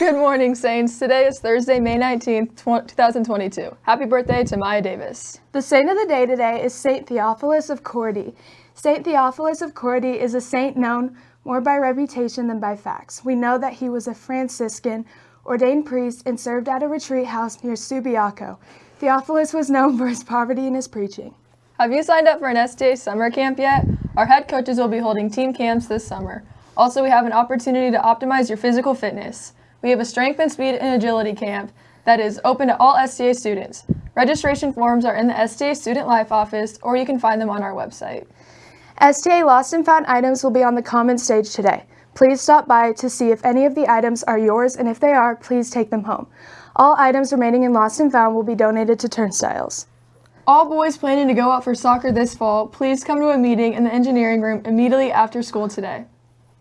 Good morning, Saints. Today is Thursday, May 19th, 2022. Happy birthday to Maya Davis. The saint of the day today is Saint Theophilus of Corte. Saint Theophilus of Corte is a saint known more by reputation than by facts. We know that he was a Franciscan, ordained priest, and served at a retreat house near Subiaco. Theophilus was known for his poverty and his preaching. Have you signed up for an STA summer camp yet? Our head coaches will be holding team camps this summer. Also, we have an opportunity to optimize your physical fitness. We have a strength and speed and agility camp that is open to all STA students. Registration forms are in the STA Student Life office or you can find them on our website. STA Lost and Found items will be on the common stage today. Please stop by to see if any of the items are yours and if they are, please take them home. All items remaining in Lost and Found will be donated to turnstiles. All boys planning to go out for soccer this fall, please come to a meeting in the engineering room immediately after school today.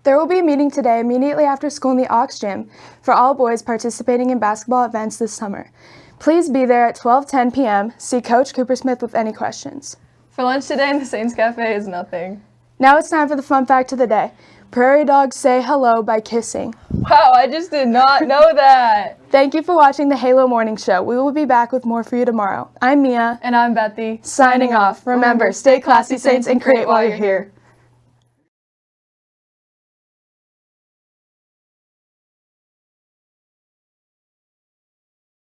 There will be a meeting today immediately after school in the Ox Gym for all boys participating in basketball events this summer. Please be there at 12:10 p.m. See Coach Coopersmith with any questions. For lunch today in the Saints Cafe is nothing. Now it's time for the fun fact of the day. Prairie dogs say hello by kissing. Wow, I just did not know that. Thank you for watching the Halo Morning Show. We will be back with more for you tomorrow. I'm Mia. And I'm Bethy. Signing off. Remember, stay classy, Saints, and create while you're here.